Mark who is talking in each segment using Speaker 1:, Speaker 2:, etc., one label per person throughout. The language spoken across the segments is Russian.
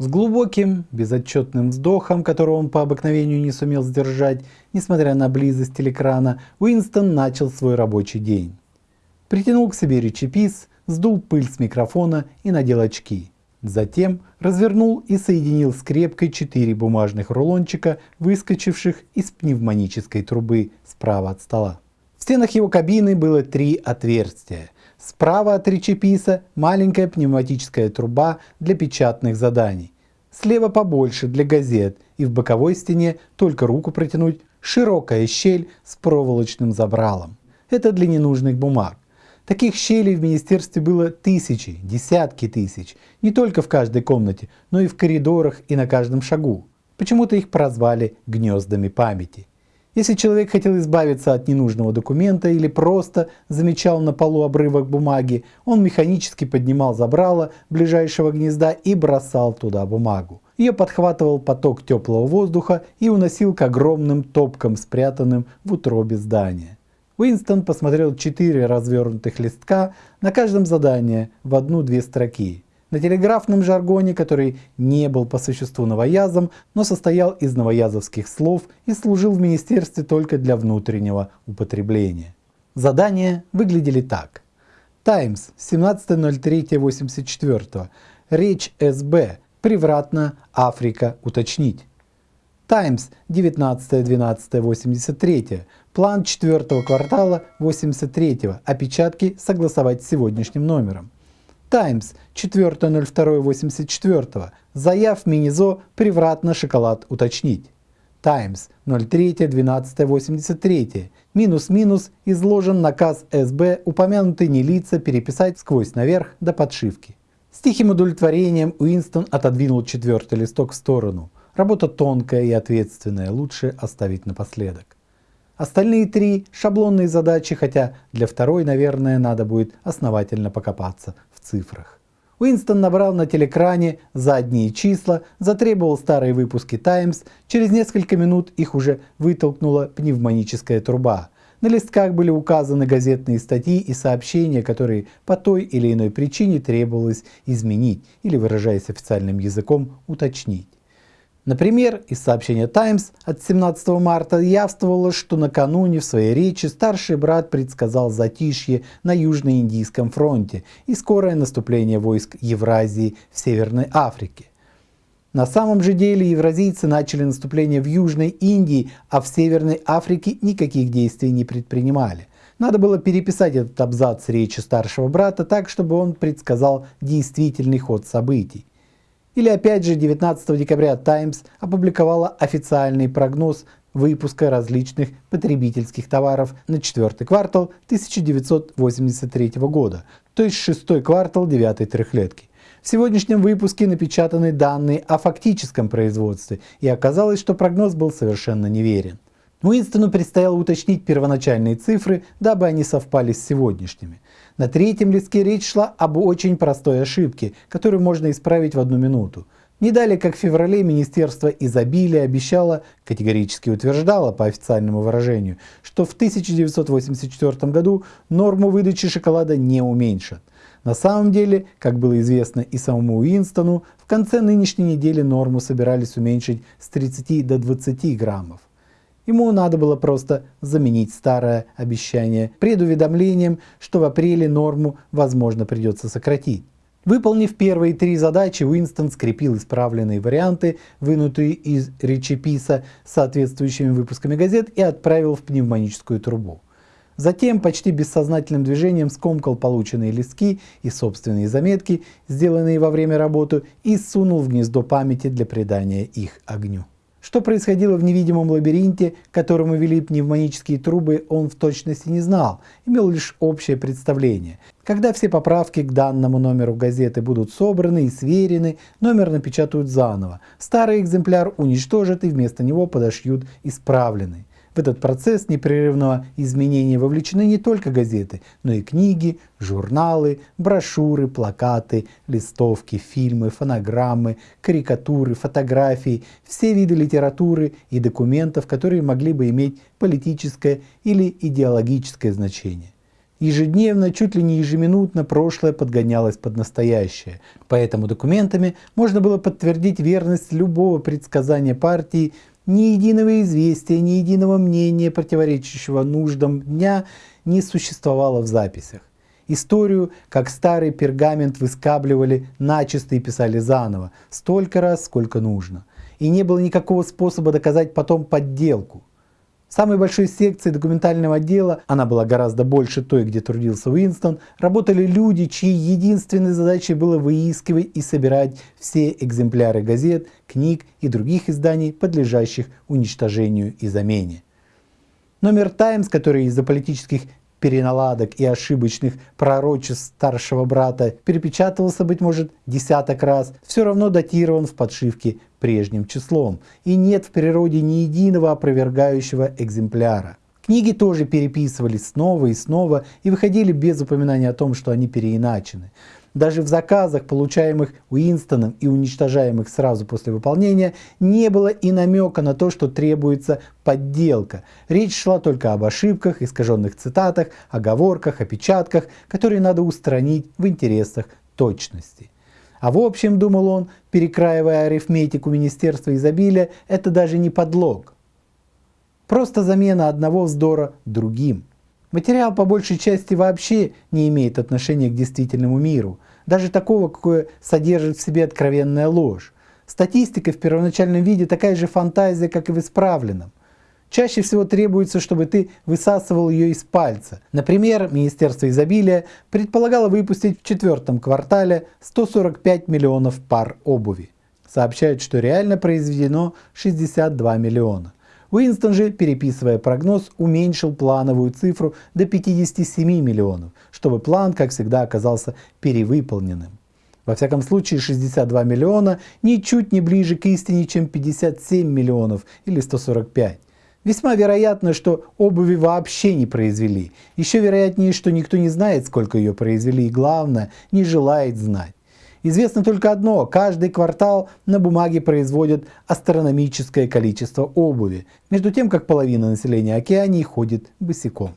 Speaker 1: С глубоким, безотчетным вздохом, которого он по обыкновению не сумел сдержать, несмотря на близость телекрана, Уинстон начал свой рабочий день. Притянул к себе речепис, сдул пыль с микрофона и надел очки. Затем развернул и соединил скрепкой четыре бумажных рулончика, выскочивших из пневмонической трубы справа от стола. В стенах его кабины было три отверстия. Справа от речеписа маленькая пневматическая труба для печатных заданий. Слева побольше для газет и в боковой стене только руку протянуть широкая щель с проволочным забралом. Это для ненужных бумаг. Таких щелей в министерстве было тысячи, десятки тысяч, не только в каждой комнате, но и в коридорах и на каждом шагу. Почему-то их прозвали гнездами памяти. Если человек хотел избавиться от ненужного документа или просто замечал на полу обрывок бумаги, он механически поднимал забрало ближайшего гнезда и бросал туда бумагу. Ее подхватывал поток теплого воздуха и уносил к огромным топкам, спрятанным в утробе здания. Уинстон посмотрел четыре развернутых листка на каждом задании в одну-две строки. На телеграфном жаргоне, который не был по существу новоязом, но состоял из новоязовских слов и служил в министерстве только для внутреннего употребления. Задания выглядели так. Таймс, 17.03.84. Речь СБ. Превратно Африка уточнить. Таймс, 19.12.83. План четвертого квартала 83 опечатки согласовать с сегодняшним номером. Таймс 4.02.84. Заяв Минизо превратно шоколад уточнить. Таймс 03.12.83. Минус-минус изложен наказ СБ упомянутые не лица переписать сквозь наверх до подшивки. С тихим удовлетворением Уинстон отодвинул четвертый листок в сторону. Работа тонкая и ответственная, лучше оставить напоследок. Остальные три – шаблонные задачи, хотя для второй, наверное, надо будет основательно покопаться цифрах. Уинстон набрал на телекране задние числа, затребовал старые выпуски Times, через несколько минут их уже вытолкнула пневмоническая труба. На листках были указаны газетные статьи и сообщения, которые по той или иной причине требовалось изменить или, выражаясь официальным языком, уточнить. Например, из сообщения Times от 17 марта явствовало, что накануне в своей речи старший брат предсказал затишье на Южно-Индийском фронте и скорое наступление войск Евразии в Северной Африке. На самом же деле евразийцы начали наступление в Южной Индии, а в Северной Африке никаких действий не предпринимали. Надо было переписать этот абзац речи старшего брата так, чтобы он предсказал действительный ход событий. Или опять же 19 декабря Times опубликовала официальный прогноз выпуска различных потребительских товаров на четвертый квартал 1983 года, то есть шестой квартал девятой трехлетки. В сегодняшнем выпуске напечатаны данные о фактическом производстве, и оказалось, что прогноз был совершенно неверен. Уинстону предстояло уточнить первоначальные цифры, дабы они совпали с сегодняшними. На третьем листке речь шла об очень простой ошибке, которую можно исправить в одну минуту. Не далее, как в феврале Министерство изобилия обещало, категорически утверждало по официальному выражению, что в 1984 году норму выдачи шоколада не уменьшат. На самом деле, как было известно и самому Уинстону, в конце нынешней недели норму собирались уменьшить с 30 до 20 граммов. Ему надо было просто заменить старое обещание предуведомлением, что в апреле норму, возможно, придется сократить. Выполнив первые три задачи, Уинстон скрепил исправленные варианты, вынутые из речеписа соответствующими выпусками газет и отправил в пневмоническую трубу. Затем почти бессознательным движением скомкал полученные листки и собственные заметки, сделанные во время работы, и сунул в гнездо памяти для придания их огню. Что происходило в невидимом лабиринте, которому вели пневмонические трубы, он в точности не знал, имел лишь общее представление. Когда все поправки к данному номеру газеты будут собраны и сверены, номер напечатают заново. Старый экземпляр уничтожат и вместо него подошьют исправленный. В этот процесс непрерывного изменения вовлечены не только газеты, но и книги, журналы, брошюры, плакаты, листовки, фильмы, фонограммы, карикатуры, фотографии, все виды литературы и документов, которые могли бы иметь политическое или идеологическое значение. Ежедневно, чуть ли не ежеминутно прошлое подгонялось под настоящее. Поэтому документами можно было подтвердить верность любого предсказания партии, ни единого известия, ни единого мнения, противоречащего нуждам дня, не существовало в записях. Историю, как старый пергамент, выскабливали начисто и писали заново, столько раз, сколько нужно. И не было никакого способа доказать потом подделку. Самой большой секции документального отдела, она была гораздо больше той, где трудился Уинстон, работали люди, чьей единственной задачей было выискивать и собирать все экземпляры газет, книг и других изданий, подлежащих уничтожению и замене. Номер «Таймс», который из-за политических переналадок и ошибочных пророчеств старшего брата перепечатывался, быть может, десяток раз, все равно датирован в подшивке прежним числом, и нет в природе ни единого опровергающего экземпляра. Книги тоже переписывались снова и снова и выходили без упоминания о том, что они переиначены. Даже в заказах, получаемых Уинстоном и уничтожаемых сразу после выполнения, не было и намека на то, что требуется подделка. Речь шла только об ошибках, искаженных цитатах, оговорках, опечатках, которые надо устранить в интересах точности. А в общем, думал он, перекраивая арифметику Министерства изобилия, это даже не подлог. Просто замена одного вздора другим. Материал по большей части вообще не имеет отношения к действительному миру, даже такого, какое содержит в себе откровенная ложь. Статистика в первоначальном виде такая же фантазия, как и в исправленном. Чаще всего требуется, чтобы ты высасывал ее из пальца. Например, Министерство изобилия предполагало выпустить в четвертом квартале 145 миллионов пар обуви. Сообщают, что реально произведено 62 миллиона. Уинстон же, переписывая прогноз, уменьшил плановую цифру до 57 миллионов, чтобы план, как всегда, оказался перевыполненным. Во всяком случае, 62 миллиона ничуть не ближе к истине, чем 57 миллионов или 145. Весьма вероятно, что обуви вообще не произвели. Еще вероятнее, что никто не знает, сколько ее произвели, и главное, не желает знать. Известно только одно, каждый квартал на бумаге производят астрономическое количество обуви, между тем как половина населения Океании ходит босиком.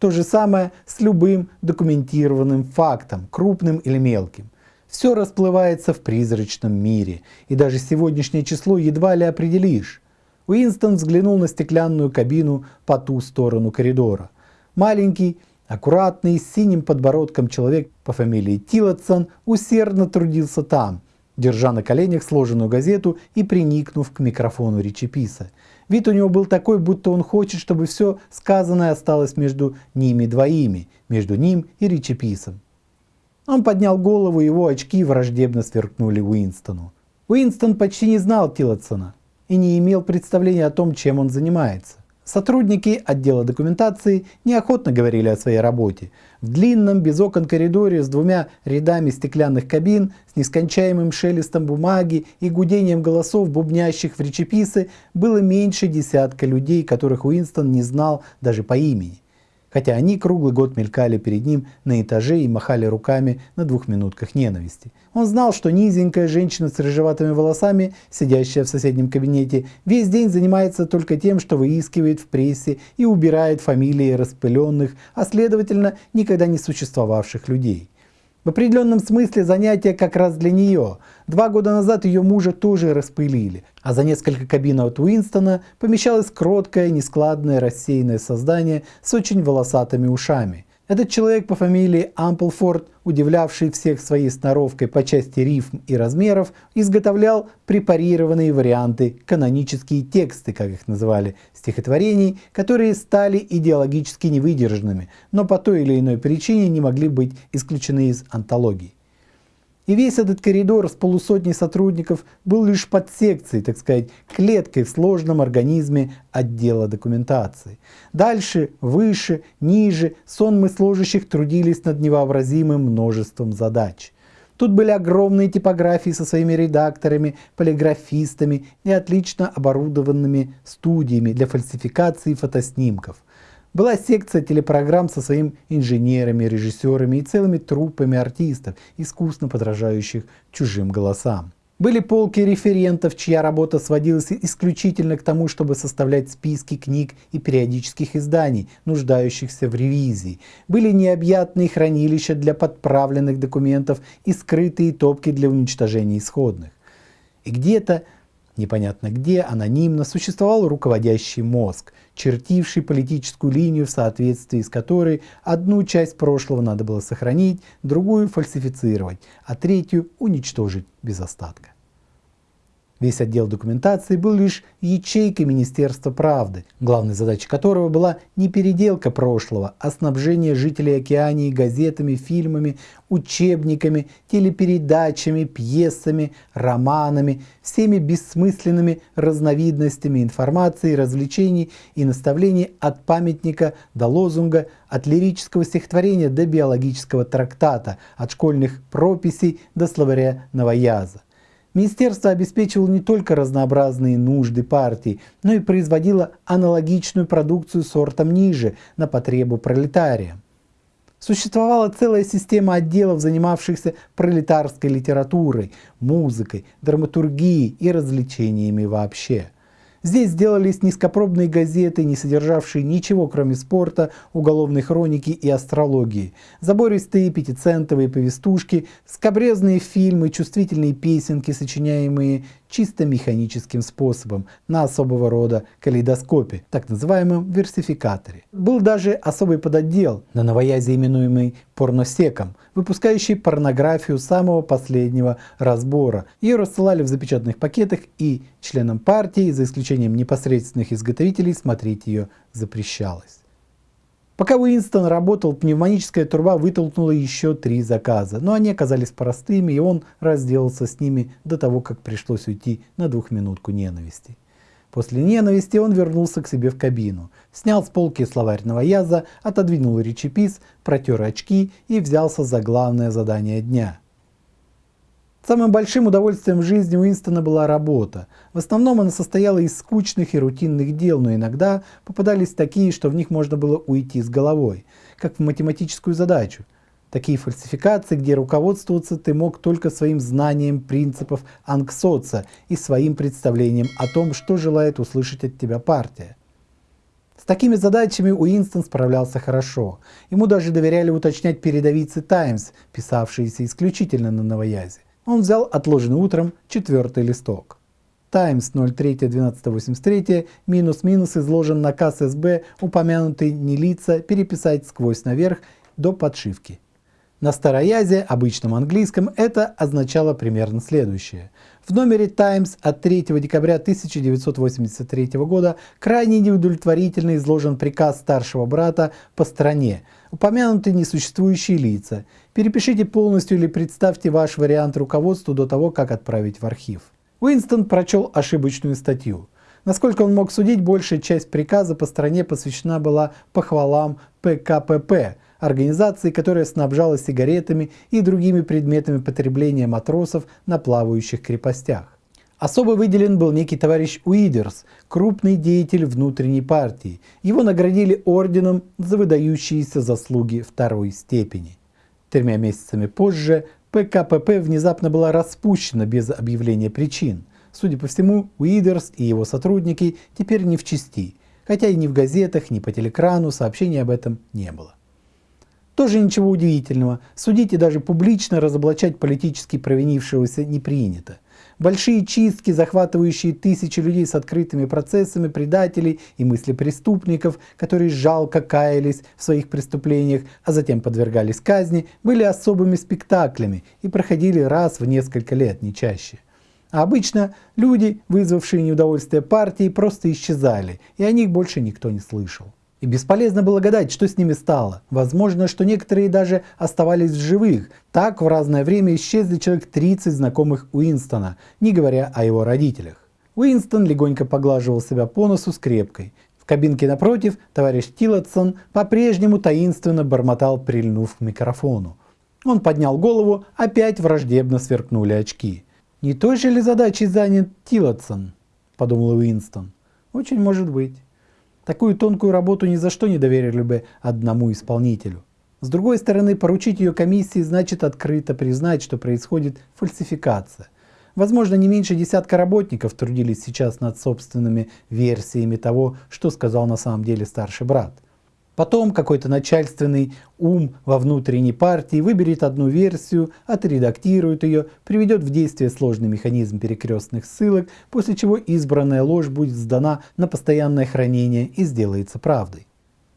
Speaker 1: То же самое с любым документированным фактом, крупным или мелким. Все расплывается в призрачном мире, и даже сегодняшнее число едва ли определишь. Уинстон взглянул на стеклянную кабину по ту сторону коридора. Маленький, аккуратный, с синим подбородком человек по фамилии Тилотсон усердно трудился там, держа на коленях сложенную газету и приникнув к микрофону речеписа. Вид у него был такой, будто он хочет, чтобы все сказанное осталось между ними двоими, между ним и речеписом. Он поднял голову, его очки враждебно сверкнули Уинстону. Уинстон почти не знал Тилотсона и не имел представления о том, чем он занимается. Сотрудники отдела документации неохотно говорили о своей работе. В длинном, без окон коридоре с двумя рядами стеклянных кабин, с нескончаемым шелестом бумаги и гудением голосов, бубнящих в речеписы, было меньше десятка людей, которых Уинстон не знал даже по имени хотя они круглый год мелькали перед ним на этаже и махали руками на двух минутках ненависти. Он знал, что низенькая женщина с рыжеватыми волосами, сидящая в соседнем кабинете, весь день занимается только тем, что выискивает в прессе и убирает фамилии распыленных, а следовательно никогда не существовавших людей. В определенном смысле занятие как раз для нее. Два года назад ее мужа тоже распылили, а за несколько кабин от Уинстона помещалось кроткое, нескладное, рассеянное создание с очень волосатыми ушами. Этот человек по фамилии Амплфорд, удивлявший всех своей сноровкой по части рифм и размеров, изготовлял препарированные варианты, канонические тексты, как их называли, стихотворений, которые стали идеологически невыдержанными, но по той или иной причине не могли быть исключены из антологии. И весь этот коридор с полусотней сотрудников был лишь подсекцией, так сказать, клеткой в сложном организме отдела документации. Дальше, выше, ниже сонмы служащих трудились над невообразимым множеством задач. Тут были огромные типографии со своими редакторами, полиграфистами и отлично оборудованными студиями для фальсификации фотоснимков – была секция телепрограмм со своими инженерами, режиссерами и целыми труппами артистов, искусно подражающих чужим голосам. Были полки референтов, чья работа сводилась исключительно к тому, чтобы составлять списки книг и периодических изданий, нуждающихся в ревизии. Были необъятные хранилища для подправленных документов и скрытые топки для уничтожения исходных. И где-то Непонятно где, анонимно, существовал руководящий мозг, чертивший политическую линию, в соответствии с которой одну часть прошлого надо было сохранить, другую фальсифицировать, а третью уничтожить без остатка. Весь отдел документации был лишь ячейкой Министерства правды, главной задачей которого была не переделка прошлого, а снабжение жителей Океании газетами, фильмами, учебниками, телепередачами, пьесами, романами, всеми бессмысленными разновидностями информации, развлечений и наставлений от памятника до лозунга, от лирического стихотворения до биологического трактата, от школьных прописей до словаря новояза. Министерство обеспечивало не только разнообразные нужды партии, но и производило аналогичную продукцию сортом ниже, на потребу пролетария. Существовала целая система отделов, занимавшихся пролетарской литературой, музыкой, драматургией и развлечениями вообще. Здесь сделались низкопробные газеты, не содержавшие ничего кроме спорта, уголовной хроники и астрологии, забористые пятицентовые повестушки, скобрезные фильмы, чувствительные песенки, сочиняемые чисто механическим способом на особого рода калейдоскопе, так называемом версификаторе. Был даже особый подотдел на новоязе, именуемый порносеком, выпускающий порнографию самого последнего разбора. Ее рассылали в запечатанных пакетах и членам партии, за исключением непосредственных изготовителей, смотреть ее запрещалось. Пока Уинстон работал, пневмоническая труба вытолкнула еще три заказа, но они оказались простыми, и он разделался с ними до того, как пришлось уйти на двухминутку ненависти. После ненависти он вернулся к себе в кабину, снял с полки словарь новояза, отодвинул речепис, протер очки и взялся за главное задание дня – Самым большим удовольствием в жизни Уинстона была работа. В основном она состояла из скучных и рутинных дел, но иногда попадались такие, что в них можно было уйти с головой, как в математическую задачу. Такие фальсификации, где руководствоваться ты мог только своим знанием принципов Анксоца и своим представлением о том, что желает услышать от тебя партия. С такими задачами Уинстон справлялся хорошо. Ему даже доверяли уточнять передовицы «Таймс», писавшиеся исключительно на новоязе. Он взял отложенный утром четвертый листок. Times 03.12.83 минус-минус изложен наказ СБ, упомянутый не лица, переписать сквозь наверх до подшивки. На староязе, обычном английском, это означало примерно следующее. В номере Times от 3 декабря 1983 года крайне неудовлетворительно изложен приказ старшего брата по стране, упомянуты несуществующие лица. Перепишите полностью или представьте ваш вариант руководству до того, как отправить в архив. Уинстон прочел ошибочную статью. Насколько он мог судить, большая часть приказа по стране посвящена была похвалам ПКПП, организации, которая снабжала сигаретами и другими предметами потребления матросов на плавающих крепостях. Особо выделен был некий товарищ Уидерс, крупный деятель внутренней партии. Его наградили орденом за выдающиеся заслуги второй степени. Тремя месяцами позже ПКПП внезапно была распущена без объявления причин. Судя по всему, Уидерс и его сотрудники теперь не в чести, хотя и ни в газетах, ни по телекрану сообщений об этом не было. Тоже ничего удивительного, судить и даже публично разоблачать политически провинившегося не принято. Большие чистки, захватывающие тысячи людей с открытыми процессами, предателей и мыслепреступников, которые жалко каялись в своих преступлениях, а затем подвергались казни, были особыми спектаклями и проходили раз в несколько лет, не чаще. А обычно люди, вызвавшие неудовольствие партии, просто исчезали, и о них больше никто не слышал. И бесполезно было гадать, что с ними стало. Возможно, что некоторые даже оставались в живых. Так в разное время исчезли человек 30 знакомых Уинстона, не говоря о его родителях. Уинстон легонько поглаживал себя по носу скрепкой. В кабинке напротив товарищ Тиллотсон по-прежнему таинственно бормотал, прильнув к микрофону. Он поднял голову, опять враждебно сверкнули очки. «Не той же ли задачей занят Тиллотсон?» – подумал Уинстон. «Очень может быть». Такую тонкую работу ни за что не доверили бы одному исполнителю. С другой стороны, поручить ее комиссии значит открыто признать, что происходит фальсификация. Возможно, не меньше десятка работников трудились сейчас над собственными версиями того, что сказал на самом деле старший брат. Потом какой-то начальственный ум во внутренней партии выберет одну версию, отредактирует ее, приведет в действие сложный механизм перекрестных ссылок, после чего избранная ложь будет сдана на постоянное хранение и сделается правдой.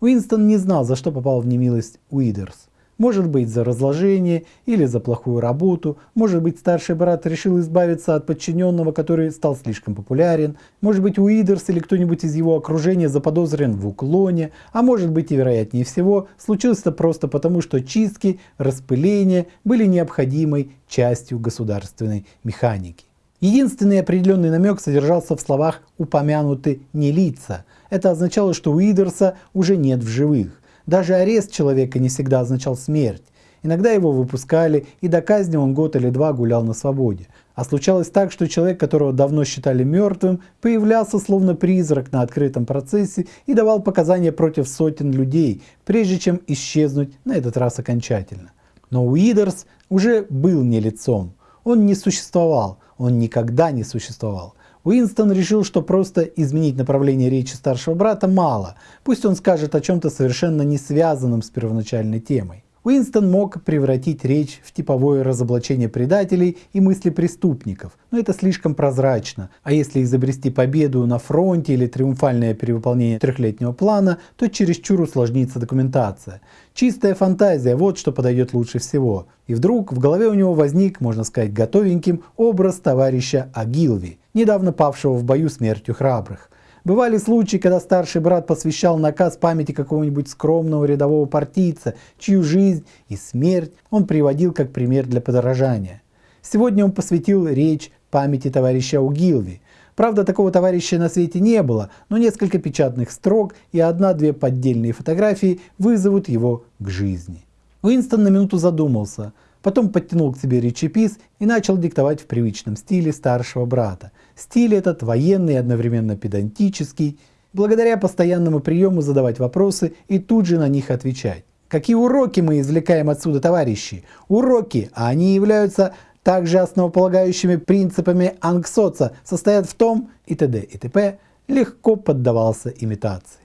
Speaker 1: Уинстон не знал, за что попал в немилость Уидерс. Может быть за разложение или за плохую работу, может быть старший брат решил избавиться от подчиненного, который стал слишком популярен, может быть Уидерс или кто-нибудь из его окружения заподозрен в уклоне, а может быть и вероятнее всего случилось это просто потому, что чистки, распыления были необходимой частью государственной механики. Единственный определенный намек содержался в словах «упомянуты не лица». Это означало, что Уидерса уже нет в живых. Даже арест человека не всегда означал смерть. Иногда его выпускали, и до казни он год или два гулял на свободе. А случалось так, что человек, которого давно считали мертвым, появлялся словно призрак на открытом процессе и давал показания против сотен людей, прежде чем исчезнуть на этот раз окончательно. Но Уидерс уже был не лицом. Он не существовал, он никогда не существовал. Уинстон решил, что просто изменить направление речи старшего брата мало, пусть он скажет о чем-то совершенно не связанном с первоначальной темой. Уинстон мог превратить речь в типовое разоблачение предателей и мысли преступников, но это слишком прозрачно, а если изобрести победу на фронте или триумфальное перевыполнение трехлетнего плана, то чересчур усложнится документация. Чистая фантазия, вот что подойдет лучше всего. И вдруг в голове у него возник, можно сказать, готовеньким образ товарища Агилви, недавно павшего в бою смертью храбрых. Бывали случаи, когда старший брат посвящал наказ памяти какого-нибудь скромного рядового партийца, чью жизнь и смерть он приводил как пример для подражания. Сегодня он посвятил речь памяти товарища Угилви. Правда, такого товарища на свете не было, но несколько печатных строк и одна-две поддельные фотографии вызовут его к жизни. Уинстон на минуту задумался – Потом подтянул к себе речепис и начал диктовать в привычном стиле старшего брата. Стиль этот военный и одновременно педантический, благодаря постоянному приему задавать вопросы и тут же на них отвечать. Какие уроки мы извлекаем отсюда, товарищи? Уроки, а они являются также основополагающими принципами Ангсоца, состоят в том и т.д. и т.п. легко поддавался имитации.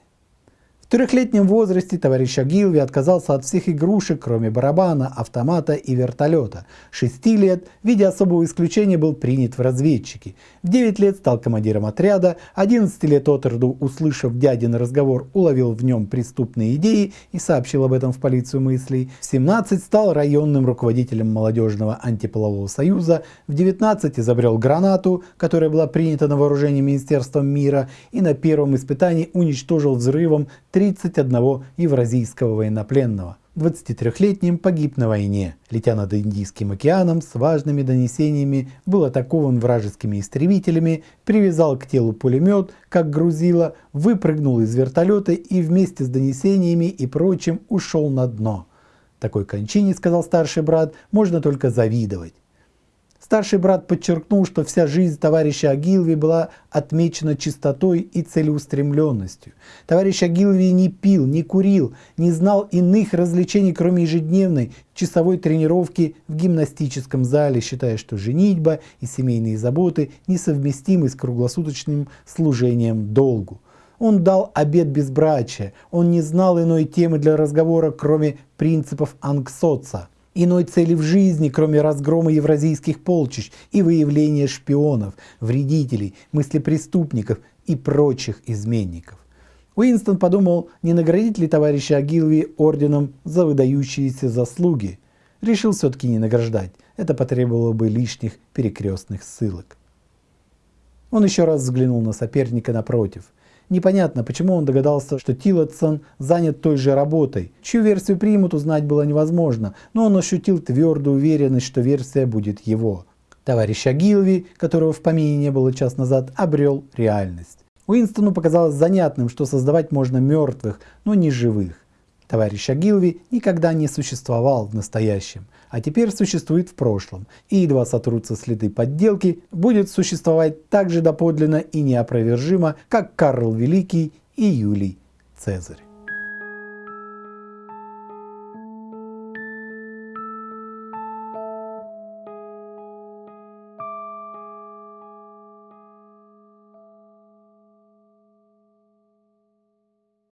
Speaker 1: В трехлетнем возрасте товарищ Агилви отказался от всех игрушек, кроме барабана, автомата и вертолета. Шести лет, в виде особого исключения, был принят в разведчики. В 9 лет стал командиром отряда, 11 лет от роду, услышав дядин разговор, уловил в нем преступные идеи и сообщил об этом в полицию мыслей. В 17 стал районным руководителем молодежного антиполового союза, в 19 изобрел гранату, которая была принята на вооружение Министерством мира и на первом испытании уничтожил взрывом 31 евразийского военнопленного. 23-летним погиб на войне. Летя над Индийским океаном с важными донесениями, был атакован вражескими истребителями, привязал к телу пулемет, как грузило, выпрыгнул из вертолета и вместе с донесениями и прочим ушел на дно. Такой кончине, сказал старший брат, можно только завидовать. Старший брат подчеркнул, что вся жизнь товарища Агилви была отмечена чистотой и целеустремленностью. Товарищ Агилви не пил, не курил, не знал иных развлечений, кроме ежедневной часовой тренировки в гимнастическом зале, считая, что женитьба и семейные заботы несовместимы с круглосуточным служением долгу. Он дал обет безбрачия, он не знал иной темы для разговора, кроме принципов Ангсоца иной цели в жизни, кроме разгрома евразийских полчищ и выявления шпионов, вредителей, мыслепреступников и прочих изменников. Уинстон подумал, не наградить ли товарища Агилви орденом за выдающиеся заслуги. Решил все-таки не награждать, это потребовало бы лишних перекрестных ссылок. Он еще раз взглянул на соперника напротив – Непонятно, почему он догадался, что Тиллотсон занят той же работой. Чью версию примут, узнать было невозможно, но он ощутил твердую уверенность, что версия будет его. Товарища Гилви, которого в помине не было час назад, обрел реальность. Уинстону показалось занятным, что создавать можно мертвых, но не живых. Товарищ Агилви никогда не существовал в настоящем, а теперь существует в прошлом, и едва сотрутся следы подделки, будет существовать так же доподлинно и неопровержимо, как Карл Великий и Юлий Цезарь.